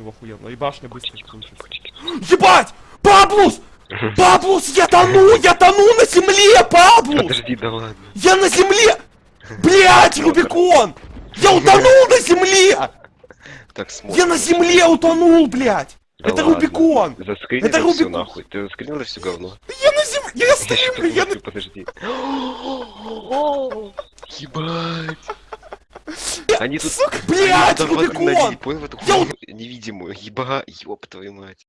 Его охуенно. И башня быстро кончится. Ебать! Паблус! Паблус, я тону! Я тону на земле, Паблус! Подожди, да ладно. Я на земле! Блять, Рубикон! Я утонул на земле! Так смотри. Я на земле утонул, блять! Да Это ладно. Рубикон! Заскринил Это Рубикон. нахуй. Ты заскринил все говно? Я на земле! Я бля, я на... подожди. Ебать. Они тут... Воды Рубикон! невидимую. Еба, ёб твою мать.